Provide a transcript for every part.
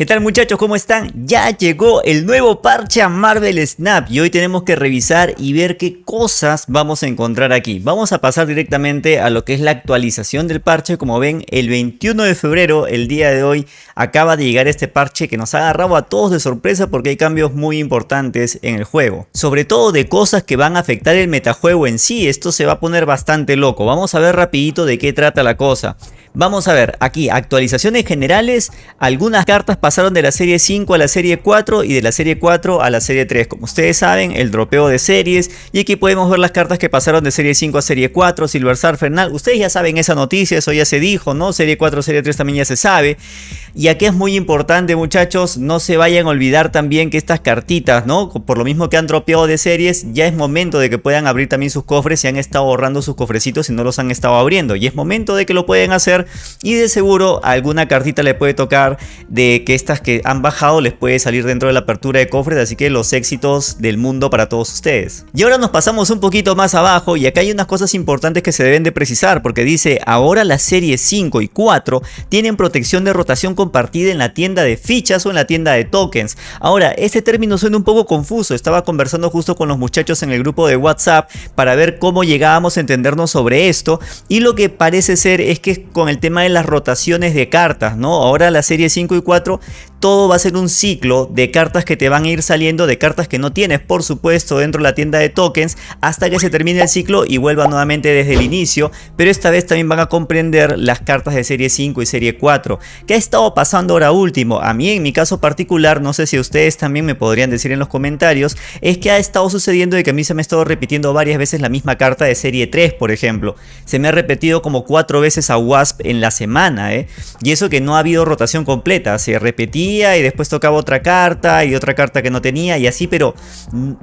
¿Qué tal muchachos? ¿Cómo están? Ya llegó el nuevo parche a Marvel Snap y hoy tenemos que revisar y ver qué cosas vamos a encontrar aquí. Vamos a pasar directamente a lo que es la actualización del parche. Como ven, el 21 de febrero, el día de hoy, acaba de llegar este parche que nos ha agarrado a todos de sorpresa porque hay cambios muy importantes en el juego. Sobre todo de cosas que van a afectar el metajuego en sí. Esto se va a poner bastante loco. Vamos a ver rapidito de qué trata la cosa. Vamos a ver, aquí actualizaciones generales, algunas cartas pasaron de la serie 5 a la serie 4 y de la serie 4 a la serie 3. Como ustedes saben, el dropeo de series y aquí podemos ver las cartas que pasaron de serie 5 a serie 4, Silver Surfer, ustedes ya saben esa noticia, eso ya se dijo, ¿no? Serie 4, serie 3 también ya se sabe. Y aquí es muy importante muchachos, no se vayan a olvidar también que estas cartitas, ¿no? Por lo mismo que han dropeado de series, ya es momento de que puedan abrir también sus cofres si han estado ahorrando sus cofrecitos y no los han estado abriendo. Y es momento de que lo pueden hacer y de seguro alguna cartita le puede tocar de que estas que han bajado les puede salir dentro de la apertura de cofres, así que los éxitos del mundo para todos ustedes. Y ahora nos pasamos un poquito más abajo y acá hay unas cosas importantes que se deben de precisar porque dice ahora las series 5 y 4 tienen protección de rotación compartida en la tienda de fichas o en la tienda de tokens. Ahora, este término suena un poco confuso, estaba conversando justo con los muchachos en el grupo de WhatsApp para ver cómo llegábamos a entendernos sobre esto y lo que parece ser es que con el tema de las rotaciones de cartas, ¿no? Ahora la serie 5 y 4 todo va a ser un ciclo de cartas que te van a ir saliendo, de cartas que no tienes por supuesto dentro de la tienda de tokens hasta que se termine el ciclo y vuelva nuevamente desde el inicio, pero esta vez también van a comprender las cartas de serie 5 y serie 4. ¿Qué ha estado pasando ahora último? A mí en mi caso particular, no sé si ustedes también me podrían decir en los comentarios, es que ha estado sucediendo de que a mí se me ha estado repitiendo varias veces la misma carta de serie 3 por ejemplo. Se me ha repetido como cuatro veces a Wasp en la semana, ¿eh? Y eso que no ha habido rotación completa, se repetía y después tocaba otra carta y otra carta que no tenía y así, pero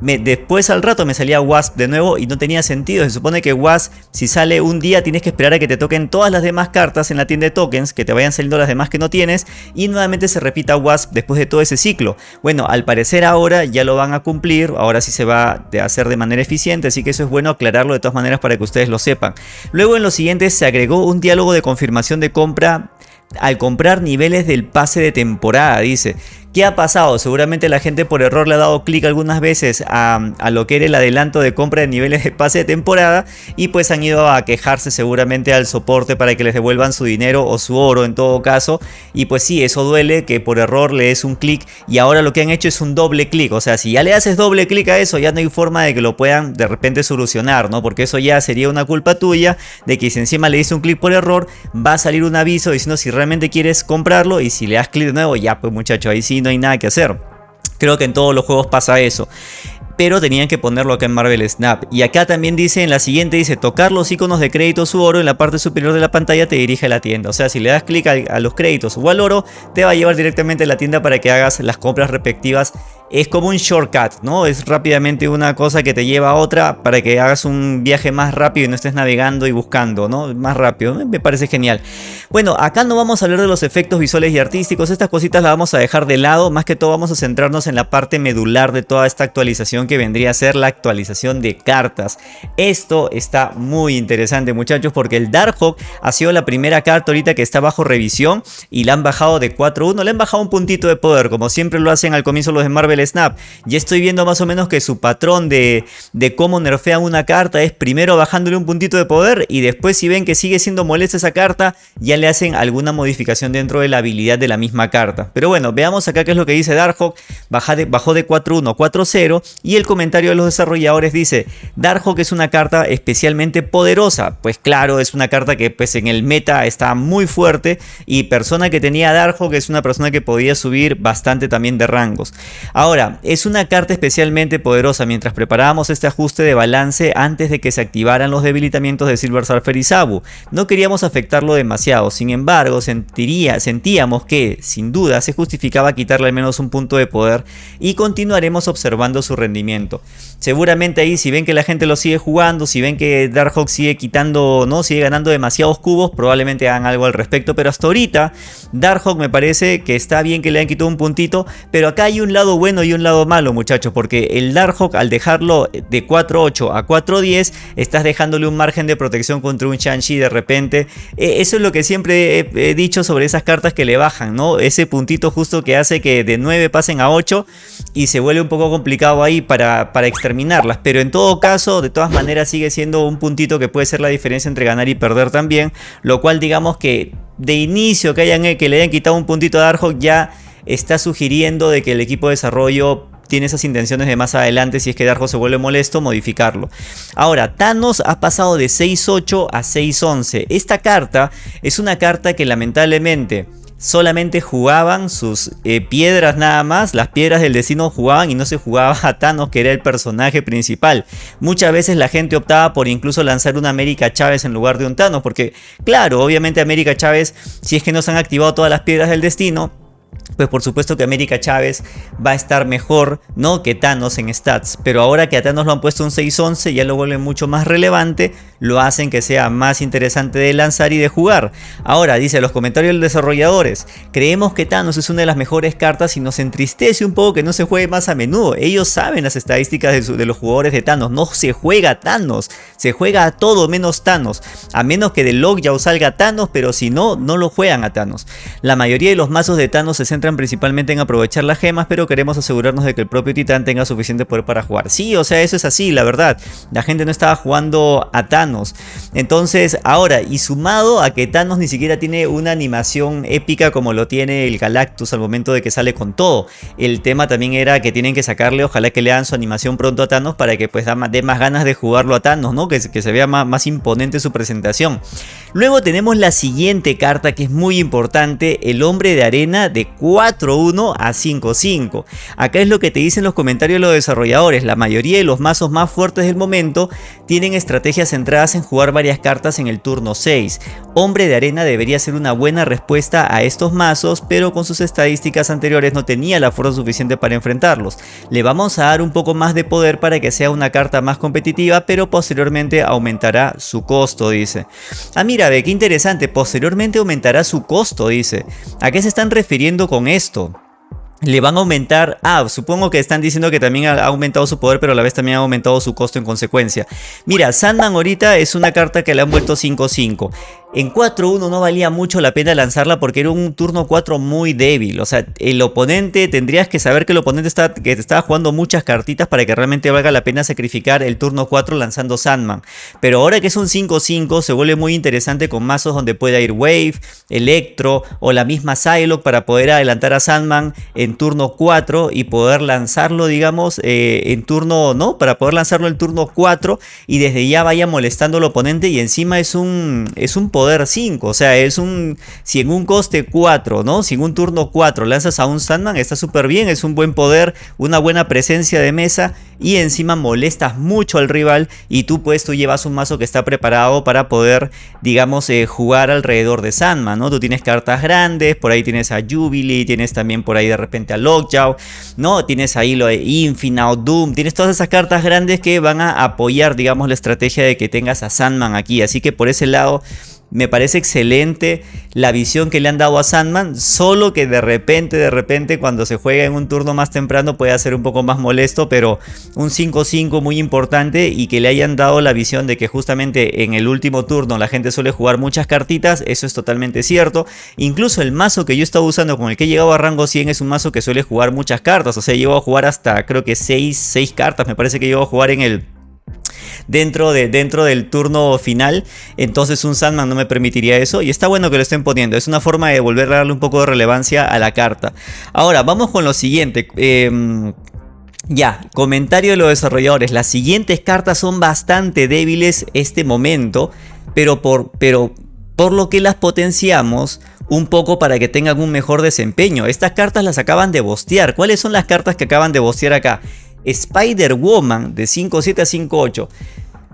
después al rato me salía Wasp de nuevo y no tenía sentido. Se supone que Wasp, si sale un día, tienes que esperar a que te toquen todas las demás cartas en la tienda de tokens, que te vayan saliendo las demás que no tienes y nuevamente se repita Wasp después de todo ese ciclo. Bueno, al parecer ahora ya lo van a cumplir, ahora sí se va a hacer de manera eficiente, así que eso es bueno aclararlo de todas maneras para que ustedes lo sepan. Luego en los siguientes se agregó un diálogo de confirmación de compra al comprar niveles del pase de temporada, dice. ¿Qué ha pasado? Seguramente la gente por error le ha dado clic algunas veces a, lo que era el adelanto de compra de niveles de pase de temporada y pues han ido a quejarse seguramente al soporte para que les devuelvan su dinero o su oro en todo caso y pues sí, eso duele que por error le des un clic y ahora lo que han hecho es un doble clic, o sea, si ya le haces doble clic a eso ya no hay forma de que lo puedan de repente solucionar, ¿no? Porque eso ya sería una culpa tuya de que si encima le diste un clic por error va a salir un aviso diciendo si realmente quieres comprarlo y si le das clic de nuevo ya pues muchacho ahí sí no hay nada que hacer. Creo que en todos los juegos pasa eso pero tenían que ponerlo acá en Marvel Snap. Y acá también dice, en la siguiente dice, tocar los iconos de créditos u oro en la parte superior de la pantalla te dirige a la tienda. O sea, si le das clic a, a, los créditos o al oro, te va a llevar directamente a la tienda para que hagas las compras respectivas es como un shortcut, ¿no? Es rápidamente una cosa que te lleva a otra para que hagas un viaje más rápido y no estés navegando y buscando, ¿no? Más rápido, me parece genial. Bueno, acá no vamos a hablar de los efectos visuales y artísticos, estas cositas las vamos a dejar de lado, más que todo vamos a centrarnos en la parte medular de toda esta actualización que vendría a ser la actualización de cartas. Esto está muy interesante muchachos porque el Darkhawk ha sido la primera carta ahorita que está bajo revisión y la han bajado de 4-1, le han bajado un puntito de poder como siempre lo hacen al comienzo los de Marvel Snap. Ya estoy viendo más o menos que su patrón de, de cómo nerfean una carta es primero bajándole un puntito de poder y después si ven que sigue siendo molesta esa carta, ya le hacen alguna modificación dentro de la habilidad de la misma carta. Pero bueno, veamos acá qué es lo que dice Darkhawk. bajó de 4-1 a 4-0 y el comentario de los desarrolladores dice, Darkhawk es una carta especialmente poderosa. Pues claro, es una carta que pues en el meta está muy fuerte y persona que tenía Darkhawk es una persona que podía subir bastante también de rangos. Ahora, es una carta especialmente poderosa mientras preparábamos este ajuste de balance antes de que se activaran los debilitamientos de Silver Surfer y Sabu. No queríamos afectarlo demasiado, sin embargo sentíamos que, sin duda, se justificaba quitarle al menos un punto de poder y continuaremos observando su rendimiento. Seguramente ahí si ven que la gente lo sigue jugando, si ven que Darkhawk sigue quitando, no sigue ganando demasiados cubos, probablemente hagan algo al respecto, pero hasta ahorita Darkhawk me parece que está bien que le han quitado un puntito, pero acá hay un lado bueno bueno y un lado malo, muchachos, porque el Darkhawk al dejarlo de 4-8 a 4-10, estás dejándole un margen de protección contra un Shang-Chi de repente. E, eso es lo que siempre he, dicho sobre esas cartas que le bajan, ¿no? Ese puntito justo que hace que de 9 pasen a 8 y se vuelve un poco complicado ahí para, para exterminarlas. Pero en todo caso, de todas maneras sigue siendo un puntito que puede ser la diferencia entre ganar y perder también. Lo cual digamos que de inicio que, hayan, que le hayan quitado un puntito a Darkhawk ya está sugiriendo de que el equipo de desarrollo tiene esas intenciones de más adelante, si es que Darjo se vuelve molesto, modificarlo. Ahora, Thanos ha pasado de 6-8 a 6-11. Esta carta es una carta que lamentablemente solamente jugaban sus eh, piedras nada más, las piedras del destino jugaban y no se jugaba a Thanos que era el personaje principal. Muchas veces la gente optaba por incluso lanzar una América Chávez en lugar de un Thanos, porque claro, obviamente América Chávez, si es que no se han activado todas las piedras del destino, pues por supuesto que América Chávez va a estar mejor ¿no? que Thanos en stats. Pero ahora que a Thanos lo han puesto un 6-11 ya lo vuelve mucho más relevante, lo hacen que sea más interesante de lanzar y de jugar. Ahora, dice los comentarios de los desarrolladores, creemos que Thanos es una de las mejores cartas y nos entristece un poco que no se juegue más a menudo. Ellos saben las estadísticas de, los jugadores de Thanos, no se juega Thanos, se juega a todo menos Thanos. A menos que de Lockjaw salga Thanos, pero si no, no lo juegan a Thanos. La mayoría de los mazos de Thanos centran principalmente en aprovechar las gemas, pero queremos asegurarnos de que el propio titán tenga suficiente poder para jugar. Sí, o sea, eso es así, la verdad. La gente no estaba jugando a Thanos. Entonces, ahora, y sumado a que Thanos ni siquiera tiene una animación épica como lo tiene el Galactus al momento de que sale con todo. El tema también era que tienen que sacarle, ojalá que le hagan su animación pronto a Thanos para que pues dé más ganas de jugarlo a Thanos, ¿no? Que, se vea más imponente su presentación. Luego tenemos la siguiente carta que es muy importante, el hombre de arena de 4-1 a 5-5. Acá es lo que te dicen los comentarios de los desarrolladores, la mayoría de los mazos más fuertes del momento tienen estrategias centradas en jugar varias cartas en el turno 6. Hombre de arena debería ser una buena respuesta a estos mazos, pero con sus estadísticas anteriores no tenía la fuerza suficiente para enfrentarlos. Le vamos a dar un poco más de poder para que sea una carta más competitiva, pero posteriormente aumentará su costo, dice. Ah, mira, ve qué interesante, posteriormente aumentará su costo, dice. ¿A qué se están refiriendo con esto? le van a aumentar, ah, supongo que están diciendo que también ha aumentado su poder, pero a la vez también ha aumentado su costo en consecuencia. Mira, Sandman ahorita es una carta que le han vuelto 5-5. En 4-1 no valía mucho la pena lanzarla porque era un turno 4 muy débil. O sea, el oponente, tendrías que saber que el oponente está, que estaba jugando muchas cartitas para que realmente valga la pena sacrificar el turno 4 lanzando Sandman. Pero ahora que es un 5-5 se vuelve muy interesante con mazos donde pueda ir Wave, Electro o la misma Psylocke para poder adelantar a Sandman en turno 4 y poder lanzarlo, digamos, eh, en turno, ¿no? Para poder lanzarlo en turno 4 y desde ya vaya molestando al oponente y encima es un, es un poder 5, o sea, es un, si en un coste 4, ¿no? Si en un turno 4 lanzas a un Sandman, está súper bien, es un buen poder, una buena presencia de mesa y encima molestas mucho al rival y tú pues tú llevas un mazo que está preparado para poder, digamos, eh, jugar alrededor de Sandman, ¿no? Tú tienes cartas grandes, por ahí tienes a Jubilee, tienes también por ahí de repente a Lockjaw, ¿no? Tienes ahí lo de Infinite, Doom, tienes todas esas cartas grandes que van a apoyar, digamos, la estrategia de que tengas a Sandman aquí, así que por ese lado me parece excelente la visión que le han dado a Sandman, solo que de repente, de repente cuando se juega en un turno más temprano puede ser un poco más molesto, pero un 5-5 muy importante y que le hayan dado la visión de que justamente en el último turno la gente suele jugar muchas cartitas, eso es totalmente cierto. Incluso el mazo que yo estaba usando con el que he llegado a rango 100 es un mazo que suele jugar muchas cartas, o sea, llevo a jugar hasta creo que 6, 6 cartas, me parece que llevo a jugar en el dentro, de, dentro del turno final. Entonces un Sandman no me permitiría eso. Y está bueno que lo estén poniendo. Es una forma de volver a darle un poco de relevancia a la carta. Ahora, vamos con lo siguiente. Em, ya, comentario de los desarrolladores. Las siguientes cartas son bastante débiles este momento. Pero por, pero por lo que las potenciamos un poco para que tengan un mejor desempeño. Estas cartas las acaban de bostear. ¿Cuáles son las cartas que acaban de bostear acá? Spider-Woman de 5.7 a 5.8.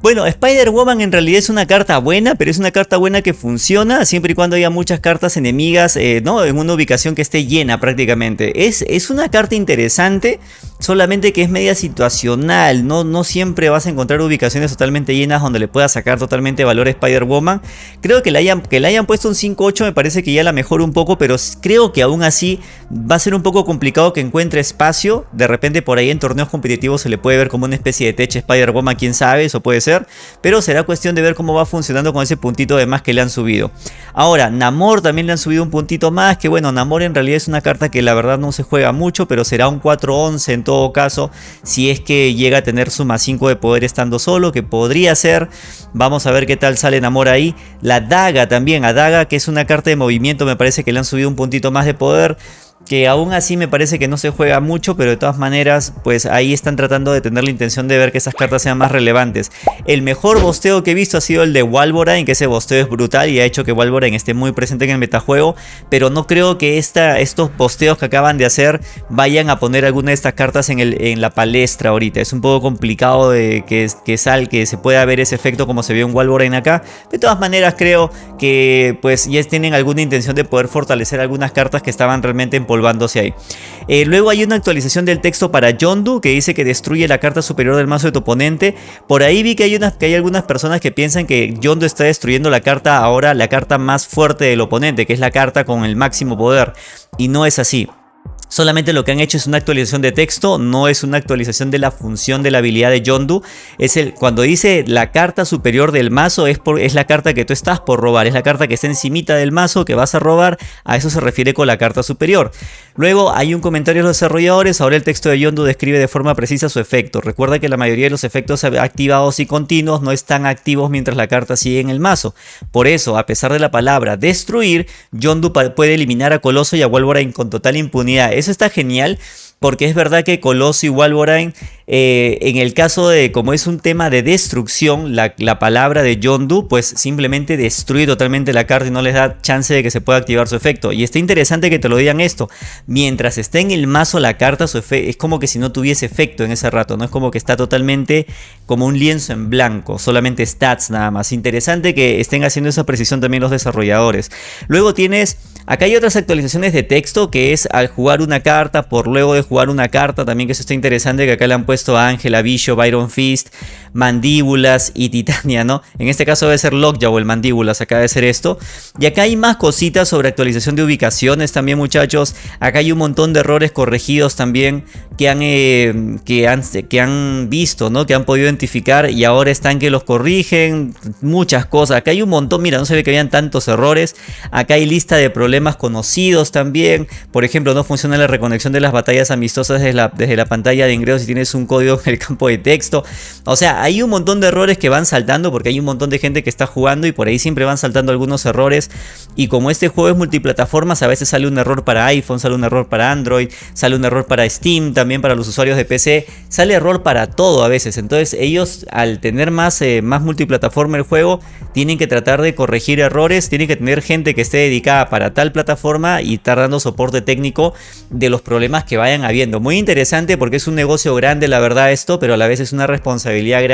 Bueno, Spider-Woman en realidad es una carta buena, pero es una carta buena que funciona siempre y cuando haya muchas cartas enemigas, eh, ¿no? En una ubicación que esté llena prácticamente. Es, es una carta interesante solamente que es media situacional, no, no siempre vas a encontrar ubicaciones totalmente llenas donde le puedas sacar totalmente valor a Spider-Woman. Creo que le, hayan, que le hayan puesto un 5-8 me parece que ya la mejora un poco, pero creo que aún así va a ser un poco complicado que encuentre espacio. De repente por ahí en torneos competitivos se le puede ver como una especie de tech Spider-Woman, quién sabe, eso puede ser. Pero será cuestión de ver cómo va funcionando con ese puntito de más que le han subido. Ahora, Namor también le han subido un puntito más, que bueno, Namor en realidad es una carta que la verdad no se juega mucho, pero será un 4-11 en todo caso, si es que llega a tener su más 5 de poder estando solo, que podría ser. Vamos a ver qué tal sale Namor ahí. La daga también, a daga que es una carta de movimiento, me parece que le han subido un puntito más de poder que aún así me parece que no se juega mucho, pero de todas maneras, pues ahí están tratando de tener la intención de ver que esas cartas sean más relevantes. El mejor bosteo que he visto ha sido el de Walborine, que ese bosteo es brutal y ha hecho que Walborine esté muy presente en el metajuego, pero no creo que esta, estos bosteos que acaban de hacer vayan a poner alguna de estas cartas en, el, en la palestra ahorita. Es un poco complicado de que, que, sal, que se pueda ver ese efecto como se vio en Walborine acá. De todas maneras, creo que pues ya tienen alguna intención de poder fortalecer algunas cartas que estaban realmente en ahí. Eh, luego hay una actualización del texto para Yondu que dice que destruye la carta superior del mazo de tu oponente. Por ahí vi que hay, unas, que hay algunas personas que piensan que Yondu está destruyendo la carta ahora, la carta más fuerte del oponente, que es la carta con el máximo poder. Y no es así. Solamente lo que han hecho es una actualización de texto, no es una actualización de la función de la habilidad de Yondu. Es el, cuando dice la carta superior del mazo es, la carta que tú estás por robar, es la carta que está encimita del mazo que vas a robar, a eso se refiere con la carta superior. Luego hay un comentario de los desarrolladores, ahora el texto de Yondu describe de forma precisa su efecto. Recuerda que la mayoría de los efectos activados y continuos no están activos mientras la carta sigue en el mazo. Por eso, a pesar de la palabra destruir, Yondu puede eliminar a Coloso y a Wolverine con total impunidad eso está genial porque es verdad que Coloso y Wolverine, eh, en el caso de como es un tema de destrucción, la, palabra de Yondu, pues simplemente destruye totalmente la carta y no les da chance de que se pueda activar su efecto. Y está interesante que te lo digan esto. Mientras esté en el mazo la carta, su es como que si no tuviese efecto en ese rato, no es como que está totalmente como un lienzo en blanco, solamente stats nada más. Interesante que estén haciendo esa precisión también los desarrolladores. Luego tienes Acá hay otras actualizaciones de texto que es al jugar una carta por luego de jugar una carta también que eso está interesante que acá le han puesto a Ángela, Byron Fist, Mandíbulas y Titania, ¿no? En este caso debe ser Lockjaw o el Mandíbulas, acá debe ser esto. Y acá hay más cositas sobre actualización de ubicaciones también muchachos. Acá hay un montón de errores corregidos también que han, eh, que han, que han visto, ¿no? Que han podido identificar y ahora están que los corrigen. Muchas cosas. Acá hay un montón, mira, no se ve que habían tantos errores. Acá hay lista de problemas conocidos también. Por ejemplo, no funciona la reconexión de las batallas amistosas desde la, desde la pantalla de ingreso si tienes un código en el campo de texto. O sea, hay un montón de errores que van saltando porque hay un montón de gente que está jugando y por ahí siempre van saltando algunos errores. Y como este juego es multiplataformas, a veces sale un error para iPhone, sale un error para Android, sale un error para Steam, también para los usuarios de PC. Sale error para todo a veces. Entonces ellos al tener más, eh, más multiplataforma el juego, tienen que tratar de corregir errores, tienen que tener gente que esté dedicada para tal plataforma y estar dando soporte técnico de los problemas que vayan habiendo. Muy interesante porque es un negocio grande la verdad esto, pero a la vez es una responsabilidad grande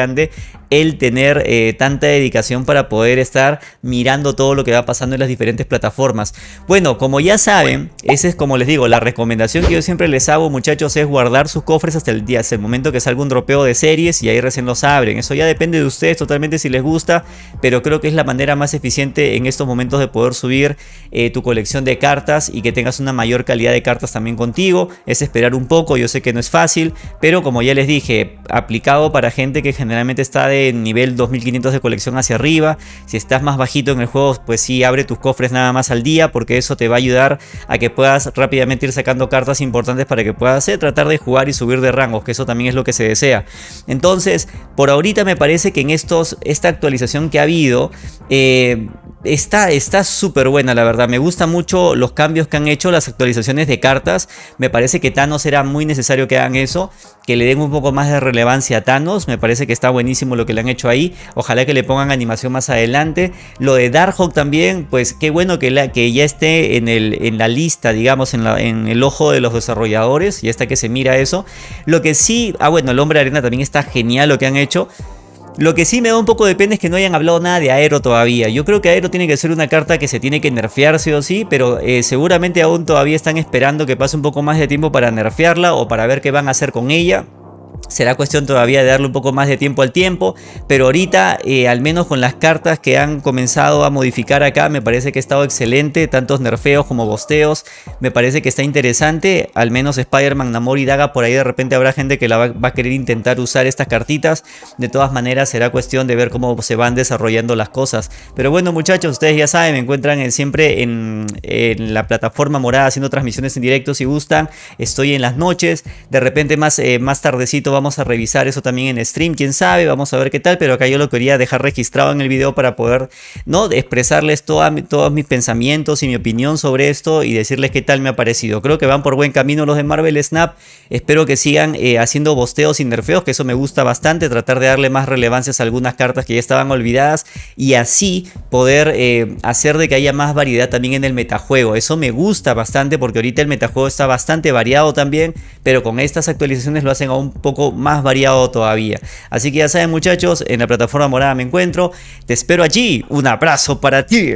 el tener eh, tanta dedicación para poder estar mirando todo lo que va pasando en las diferentes plataformas. Bueno, como ya saben, ese es como les digo, la recomendación que yo siempre les hago muchachos es guardar sus cofres hasta el día, hasta el momento que salga un dropeo de series y ahí recién los abren. Eso ya depende de ustedes totalmente si les gusta, pero creo que es la manera más eficiente en estos momentos de poder subir eh, tu colección de cartas y que tengas una mayor calidad de cartas también contigo. Es esperar un poco, yo sé que no es fácil, pero como ya les dije, aplicado para gente que generalmente está de nivel 2500 de colección hacia arriba. Si estás más bajito en el juego, pues sí, abre tus cofres nada más al día, porque eso te va a ayudar a que puedas rápidamente ir sacando cartas importantes para que puedas eh, tratar de jugar y subir de rangos, que eso también es lo que se desea. Entonces, por ahorita me parece que en estos, esta actualización que ha habido, eh, Está súper buena la verdad, me gustan mucho los cambios que han hecho, las actualizaciones de cartas, me parece que Thanos era muy necesario que hagan eso, que le den un poco más de relevancia a Thanos, me parece que está buenísimo lo que le han hecho ahí, ojalá que le pongan animación más adelante, lo de Darkhawk también, pues qué bueno que, la, que ya esté en, el, en la lista, digamos, en, el ojo de los desarrolladores, y hasta que se mira eso, lo que sí, ah bueno, el Hombre Arena también está genial lo que han hecho, Lo que sí me da un poco de pena es que no hayan hablado nada de Aero todavía. Yo creo que Aero tiene que ser una carta que se tiene que nerfear sí o sí, pero eh, seguramente aún todavía están esperando que pase un poco más de tiempo para nerfearla o para ver qué van a hacer con ella. Será cuestión todavía de darle un poco más de tiempo al tiempo, pero ahorita, eh, al menos con las cartas que han comenzado a modificar acá, me parece que ha estado excelente, tantos nerfeos como bosteos, me parece que está interesante, al menos Spider-Man, Namor y Daga, por ahí de repente habrá gente que la va, a querer intentar usar estas cartitas, de todas maneras será cuestión de ver cómo se van desarrollando las cosas. Pero bueno muchachos, ustedes ya saben, me encuentran siempre en, la plataforma morada haciendo transmisiones en directo si gustan, estoy en las noches, de repente más, eh, más tardecito vamos a revisar eso también en stream, quién sabe, vamos a ver qué tal, pero acá yo lo quería dejar registrado en el video para poder, ¿no? Expresarles todos mis pensamientos y mi opinión sobre esto y decirles qué tal me ha parecido. Creo que van por buen camino los de Marvel Snap, espero que sigan eh, haciendo bosteos y nerfeos, que eso me gusta bastante, tratar de darle más relevancia a algunas cartas que ya estaban olvidadas y así poder eh, hacer de que haya más variedad también en el metajuego. Eso me gusta bastante porque ahorita el metajuego está bastante variado también, pero con estas actualizaciones lo hacen a un poco más variado todavía. Así que ya saben muchachos, en la plataforma morada me encuentro. Te espero allí. Un abrazo para ti.